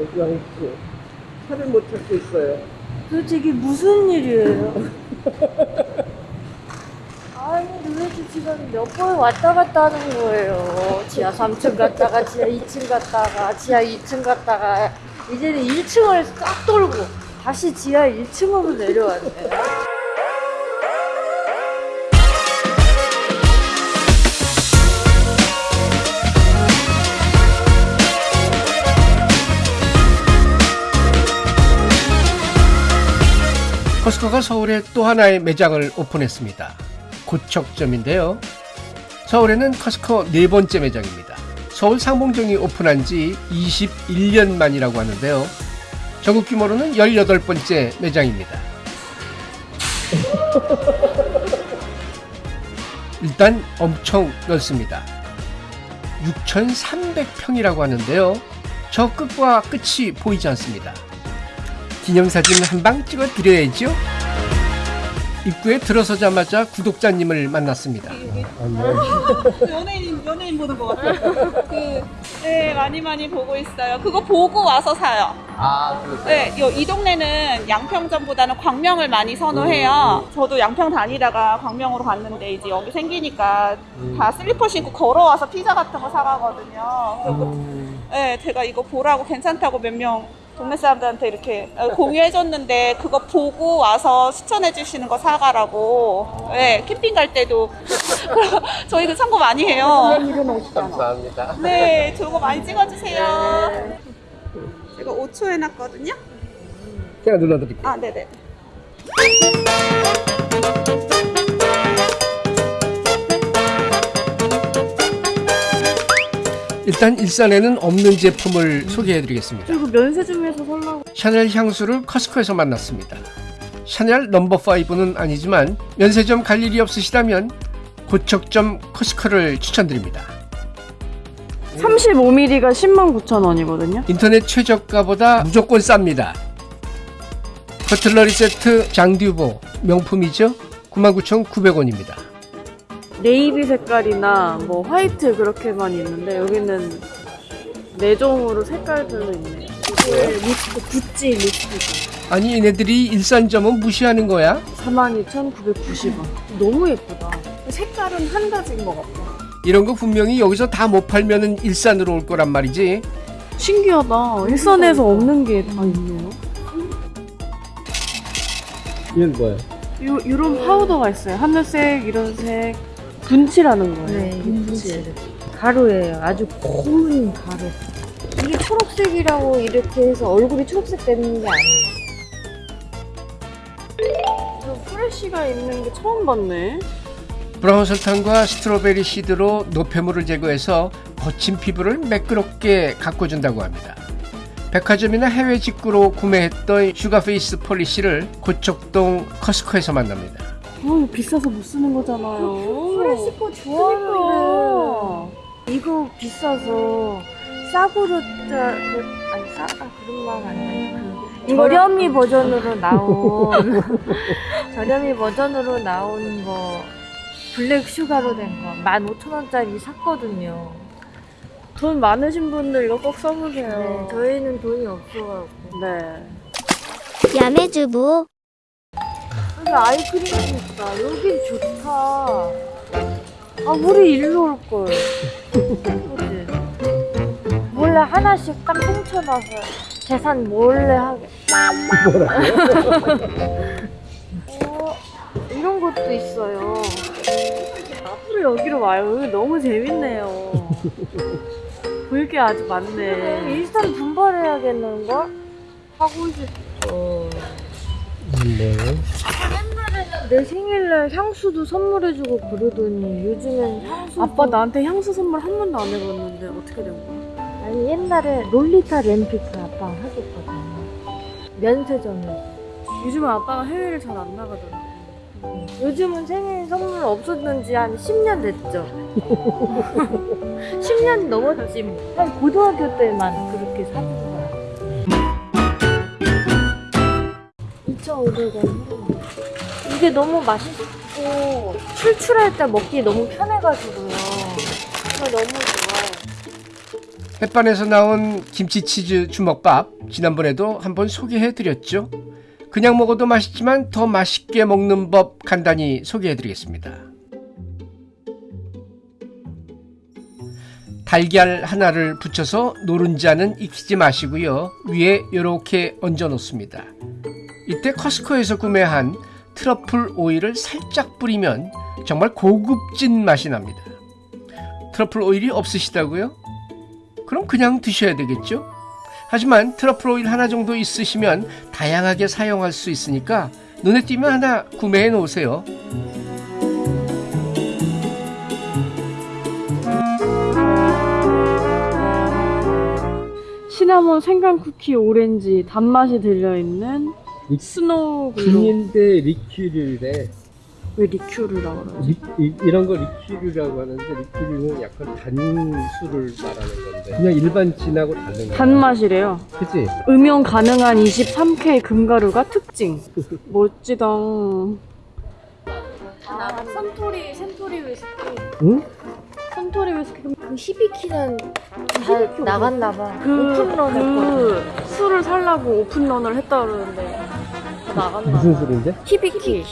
여기 양치. 차를 못 찾겠어요. 도대체 이게 무슨 일이에요? 아니 도대체 지금 몇 번 왔다 갔다 하는 거예요. 지하 3층 갔다가 지하 2층 갔다가 지하 2층 갔다가 이제는 1층을 싹 돌고 다시 지하 1층으로 내려왔네. 코스코가 서울에 또 하나의 매장을 오픈했습니다. 고척점인데요. 서울에는 커스코 네 번째 매장입니다. 서울 상봉정이 오픈한 지 21년 만이라고 하는데요. 전국 규모로는 18번째 매장입니다. 일단 엄청 넓습니다. 6,300평이라고 하는데요. 저 끝과 끝이 보이지 않습니다. 기념사진 한 방 찍어 드려야죠. 입구에 들어서자마자 구독자님을 만났습니다. 연예인 연예인 보는 것 같아요. 그, 네 많이 많이 보고 있어요. 그거 보고 와서 사요. 아, 그러세요? 네, 요, 이 동네는 양평점보다는 광명을 많이 선호해요. 저도 양평 다니다가 광명으로 갔는데 이제 여기 생기니까 다 슬리퍼 신고 걸어와서 피자 같은 거 사가거든요. 그리고 네, 제가 이거 보라고 괜찮다고 몇명 동네 사람들한테 이렇게 공유해줬는데 그거 보고 와서 추천해 주시는 거 사가라고. 네, 캠핑 갈 때도 저희 그 참고 많이 해요. 감사합니다. 네, 좋은 거 많이 찍어주세요. 제가 5초 해놨거든요. 제가 눌러드릴게요. 아, 네네. 일단 일산에는 없는 제품을 소개해드리겠습니다. 그리고 면세점에서 살라고 샤넬 향수를 커스코에서 만났습니다. 샤넬 넘버 5는 아니지만 면세점 갈 일이 없으시다면 고척점 커스코를 추천드립니다. 35mm가 10만 9천 원이거든요. 인터넷 최저가보다 무조건 쌉니다. 커틀러리 세트 장듀보 명품이죠? 99,900원입니다. 네이비 색깔이나 뭐 화이트 그렇게만 있는데 여기는 네 종으로 색깔별로 있네요. 이게 립스틱, 구찌 립스틱 아니 얘네들이 일산점은 무시하는 거야? 42,990원. 너무 예쁘다. 색깔은 한 가지인 것 같아. 이런 거 분명히 여기서 다 못 팔면은 일산으로 올 거란 말이지. 신기하다. 일산에서 없는 게 다 있네요. 이건 뭐예요? 요, 요런 파우더가 있어요. 하늘색, 이런 색. 분칠하는 거예요. 네, 분칠. 가루예요. 아주 고운 가루. 이게 초록색이라고 이렇게 해서 얼굴이 초록색 되는 게 아니에요. 저 프레쉬가 있는 게 처음 봤네. brown 설탕과 strawberry seed로 노폐물을 제거해서 거친 피부를 매끄럽게 가꿔준다고 합니다. 백화점이나 해외 직구로 구매했던 Sugar Face Polish를 고척동 코스트코에서 만납니다. 어, 비싸서 못 쓰는 거잖아요. 프레시 거 좋아하는데 이거 비싸서 싸구려 짜 그, 아니 싸 아, 그런 말 아니야. 그 저렴이 버전으로 나온 저렴이 버전으로 나온 거 black sugar로 된 거 15,000원짜리 샀거든요. 돈 많으신 분들 이거 꼭 써보세요. 네, 저희는 돈이 없어가지고. 네. 야매주부 여기 아이크림도 있다. 여긴 좋다. 아, 우리 일로 올 걸. 그치? 몰래 하나씩 딱 훔쳐놔서 계산 몰래 하게. 어, 이런 것도 있어요. 앞으로 여기로 와요. 여기 너무 재밌네요. 볼게 아주 많네. 일단 분발해야겠는 걸? 하고 싶어. 네. 내 생일날 향수도 선물해주고 그러더니 요즘엔 향수 아빠 나한테 향수 선물 한 번도 안 해봤는데 어떻게 된 거야? 아니 옛날에 롤리타 램피크 아빠가 해줬거든요 면세점에 요즘은 아빠가 해외를 잘 안 나가더라고. 요즘은 생일 선물 없었는 지 한 10년 됐죠 10년 넘었지 뭐. 한 고등학교 때만 그렇게 사 준 거야 2,500원 이게 너무 맛있고 출출할 때 먹기 너무 편해가지고요 이거 너무 좋아요 햇반에서 나온 김치치즈 주먹밥 지난번에도 한번 소개해 드렸죠. 그냥 먹어도 맛있지만 더 맛있게 먹는 법 간단히 소개해 드리겠습니다. 달걀 하나를 붙여서 노른자는 익히지 마시고요. 위에 이렇게 얹어 놓습니다. 이때 커스코에서 구매한 트러플 오일을 살짝 뿌리면 정말 고급진 맛이 납니다. 트러플 오일이 없으시다고요? 그럼 그냥 드셔야 되겠죠? 하지만 트러플 오일 하나 정도 있으시면 다양하게 사용할 수 있으니까 눈에 띄면 하나 구매해 놓으세요. 시나몬 생강 쿠키 오렌지 단맛이 들려있는 이- snow globe 비닌데 리큐르래. 왜 리큐르라고 그러지? 리, 이, 이런 거 리큐르라고 하는데 리큐르는 약간 단 술을 말하는 건데 그냥 일반 진하고 다른 거야. 단맛이래요 그치? 음용 가능한 23K 금가루가 특징 멋지다 아 산토리 센토리 위스키 응? 위스키 그 히비키는 다 나갔나 봐. 그, 오픈런 했거든. 그 술을 살라고 오픈런을 했다 그러는데 다 나갔나 봐 무슨 술인데? 히비키.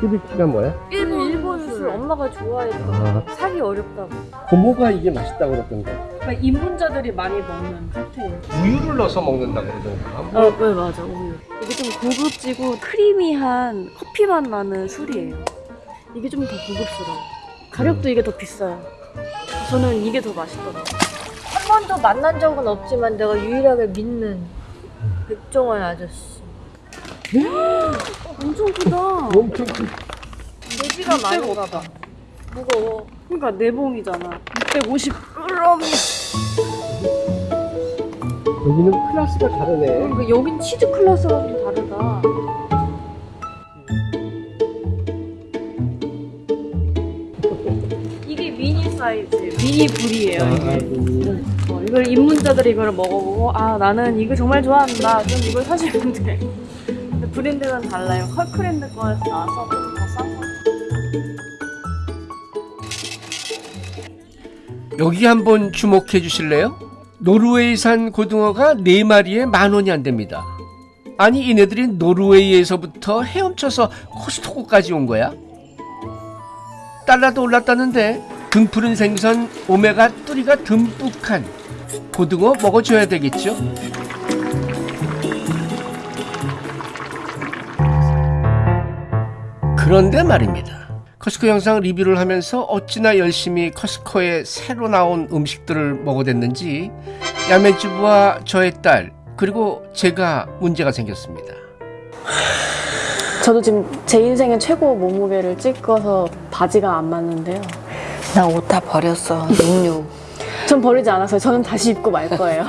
히비키가 뭐야? 일본 일본 술 엄마가 좋아했던 아, 사기 어렵다고. 고모가 이게 맛있다고 그랬던데. 그러니까 입문자들이 많이 먹는 칵테일 우유를 넣어서 먹는다고 그러던가. 어, 네 맞아 우유 이게 좀 고급지고 크리미한 커피 맛 나는 술이에요 이게 좀 더 고급스러워 가격도 이게 더 비싸요. 저는 이게 더 맛있더라고요. 한 번도 만난 적은 없지만 내가 유일하게 믿는 백종원 아저씨. 엄청 크다. 엄청 큰 돼지가 많은가 봐. 무거워. 그러니까 내봉이잖아. 650 여기는 클래스가 다르네. 그러니까 여긴 치즈 클래스가 좀 다르다 사이즈 미니 불이에요 아, 이게 음. 어, 이걸 입문자들이 이걸 먹어보고 아 나는 이거 정말 좋아한다 그럼 이걸 사시면 돼 근데 브랜드는 달라요 컬크랜드 거에서 나와서. 여기 한번 주목해 주실래요? 노르웨이산 고등어가 4마리에 만 원이 안 됩니다. 아니 이네들이 노르웨이에서부터 헤엄쳐서 코스트코까지 온 거야? 달러도 올랐다는데 등푸른 생선 오메가 3가 듬뿍한 고등어 먹어줘야 되겠죠? 그런데 말입니다. 커스코 영상 리뷰를 하면서 어찌나 열심히 커스코에 새로 나온 음식들을 먹어댔는지 야매주부와 저의 딸 그리고 제가 문제가 생겼습니다. 저도 지금 제 인생의 최고 몸무게를 찍어서 바지가 안 맞는데요 나 옷 다 버렸어. 66. 전 버리지 않았어요 저는 다시 입고 말 거예요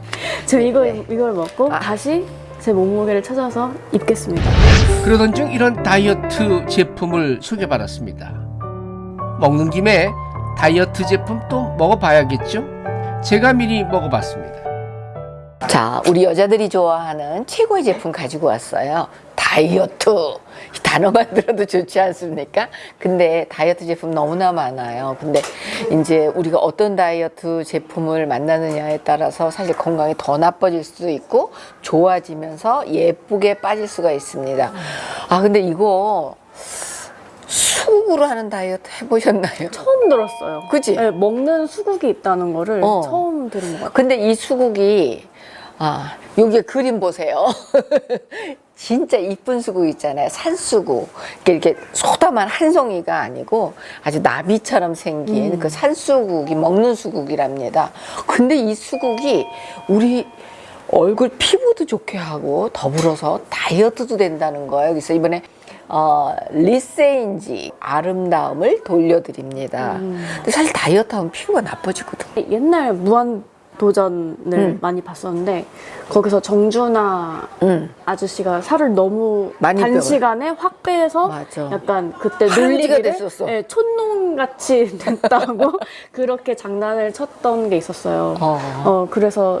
저 이거, 이걸 먹고 아. 다시 제 몸무게를 찾아서 입겠습니다 그러던 중 이런 다이어트 제품을 소개받았습니다. 먹는 김에 다이어트 제품 또 먹어봐야겠죠? 제가 미리 먹어봤습니다. 자, 우리 여자들이 좋아하는 최고의 제품 가지고 왔어요. 다이어트. 이 단어만 들어도 좋지 않습니까? 근데 다이어트 제품 너무나 많아요. 근데 이제 우리가 어떤 다이어트 제품을 만나느냐에 따라서 사실 건강이 더 나빠질 수도 있고 좋아지면서 예쁘게 빠질 수가 있습니다. 아, 근데 이거 수국으로 하는 다이어트 해보셨나요? 처음 들었어요 그지? 네, 먹는 수국이 있다는 거를 어. 처음 들은 것 같아요 근데 이 수국이 아 여기 그림 보세요. 진짜 이쁜 수국 있잖아요. 산수국. 이렇게, 이렇게 소다만 한 송이가 아니고 아주 나비처럼 생긴 그 산수국이 먹는 수국이랍니다. 근데 이 수국이 우리 얼굴 피부도 좋게 하고 더불어서 다이어트도 된다는 거예요. 그래서 이번에 어, 리세인지 아름다움을 돌려드립니다. 근데 사실 다이어트 하면 피부가 나빠지거든. 옛날 무한 도전을 음. 많이 봤었는데 거기서 정준하 응. 아저씨가 살을 너무. 단시간에 확 빼서 맞아. 약간 그때 됐었어. 예, 촌농같이 됐다고 그렇게 장난을 쳤던 게 있었어요. 어. 어 그래서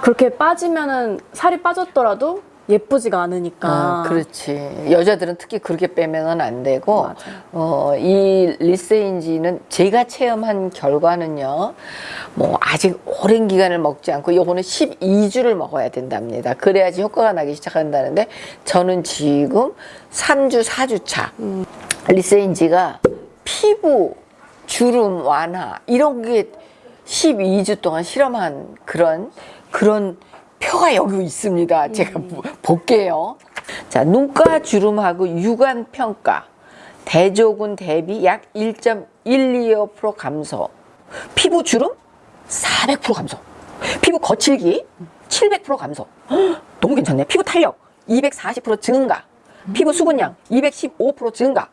그렇게 빠지면은 살이 빠졌더라도 예쁘지가 않으니까. 아, 그렇지. 여자들은 특히 그렇게 빼면은 안 되고, 맞아요. 어, 이 리세인지는 제가 체험한 결과는요, 뭐, 아직 오랜 기간을 먹지 않고, 요거는 12주를 먹어야 된답니다. 그래야지 효과가 나기 시작한다는데, 저는 지금 3주, 4주 차. 리세인지가 피부, 주름 완화, 이런 게 12주 동안 실험한 그런, 그런 표가 여기 있습니다. 제가 보- 볼게요. 자, 눈가 주름하고 육안 평가. 대조군 대비 약 1.125% 감소. 피부 주름 400% 감소. 피부 거칠기 700% 감소. 헉, 너무 괜찮네. 피부 탄력 240% 증가. 피부 수분량 215% 증가.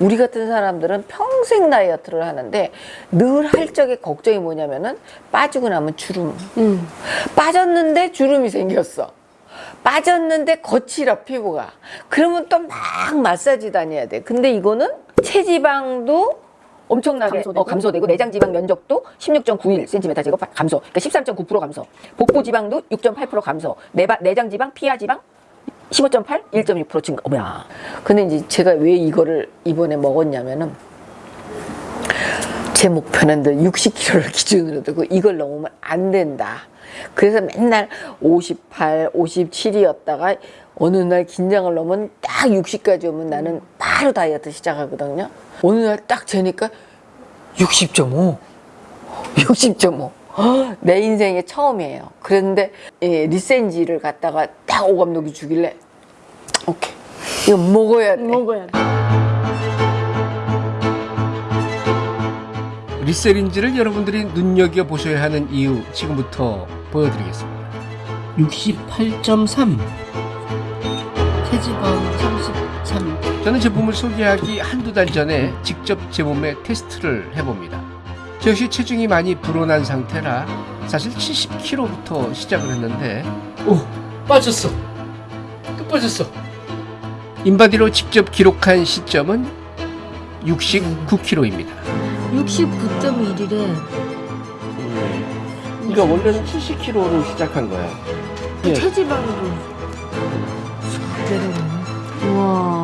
우리 같은 사람들은 평생 다이어트를 하는데 늘 할 적에 걱정이 뭐냐면은 빠지고 나면 주름. 빠졌는데 주름이 생겼어. 빠졌는데 거칠어 피부가. 그러면 또 막 마사지 다녀야 돼. 근데 이거는 체지방도 엄청나게 감소되고. 어, 감소되고 내장 지방 면적도 16.91cm 제곱 감소. 그러니까 13.9% 감소. 복부 지방도 6.8% 감소. 내바, 내장 지방, 피하 지방 15.8, 1.6% 증가. 어머야. 근데 이제 제가 왜 이거를 이번에 먹었냐면은 제 목표는 늘 60kg를 기준으로 두고 이걸 넘으면 안 된다. 그래서 맨날 58, 57이었다가 어느 날 긴장을 넘으면 딱 60까지 오면 나는 바로 다이어트 시작하거든요. 어느 날 딱 재니까 60.5. 60.5. 내 인생의 처음이에요. 그런데 예, 리센지를 갖다가 딱 오 감독이 주길래 오케이 이거 먹어야 돼. 먹어야 돼. 리세린지를 여러분들이 눈여겨 보셔야 하는 이유 지금부터 보여드리겠습니다. 68.3 체지방 33 저는 제품을 소개하기 한두 달 전에 직접 제 몸에 테스트를 해봅니다. 저 역시 체중이 많이 불어난 상태라 사실 70kg부터 시작을 했는데 오 빠졌어 또 빠졌어 인바디로 직접 기록한 시점은 69kg입니다. 69.1이래. 그러니까 원래는 70kg로 시작한 거야. 예. 체지방도 쑥 내려오네. 우와.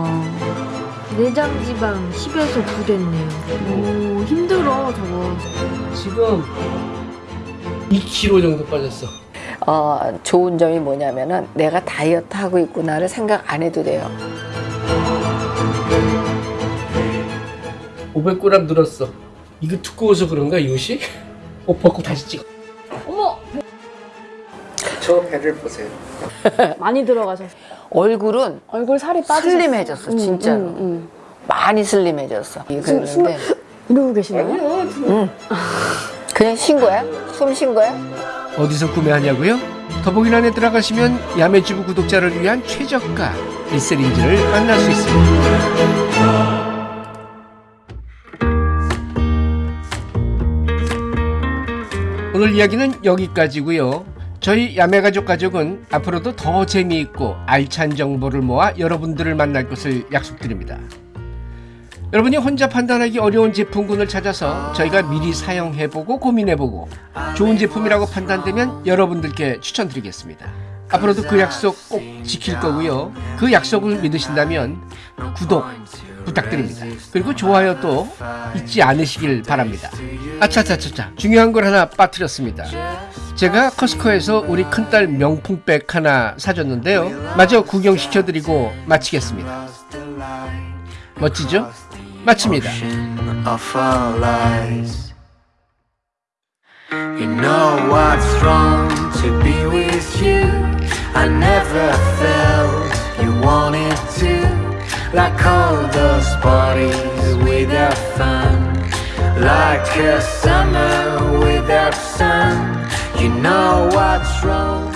내장 지방 10에서 9 됐네요. 오, 힘들어, 저거. 지금 2kg 정도 빠졌어. 어, 좋은 점이 뭐냐면은 내가 다이어트 하고 있구나를 생각 안 해도 돼요. 500g 늘었어. 이거 두꺼워서 그런가 이 옷이? 옷 벗고 다시 찍어. 어머! 저 배를 보세요. 많이 들어가셨어. 얼굴은 얼굴 살이 빠지셨어. 슬림해졌어, 진짜로. 음, 음. 많이 슬림해졌어. 그랬는데 이러고 계시나요? 그냥 쉰 거야? 숨 쉰 거야? 어디서 구매하냐고요? 더보기란에 들어가시면 야매주부 구독자를 위한 최저가 리셀인지를 만날 수 있습니다. 오늘 이야기는 여기까지고요. 저희 야매가족 가족은 앞으로도 더 재미있고 알찬 정보를 모아 여러분들을 만날 것을 약속드립니다. 여러분이 혼자 판단하기 어려운 제품군을 찾아서 저희가 미리 사용해보고 고민해보고 좋은 제품이라고 판단되면 여러분들께 추천드리겠습니다. 앞으로도 그 약속 꼭 지킬 거고요. 그 약속을 믿으신다면 구독 부탁드립니다. 그리고 좋아요도 잊지 않으시길 바랍니다. 아차차차차 중요한 걸 하나 빠뜨렸습니다. 제가 커스코에서 우리 큰딸 명품백 하나 사줬는데요. 마저 구경시켜드리고 마치겠습니다. 멋지죠? 마칩니다. You know what's wrong to be with. I never felt you wanted to. Like all those parties without fun. Like a summer without sun. You know what's wrong.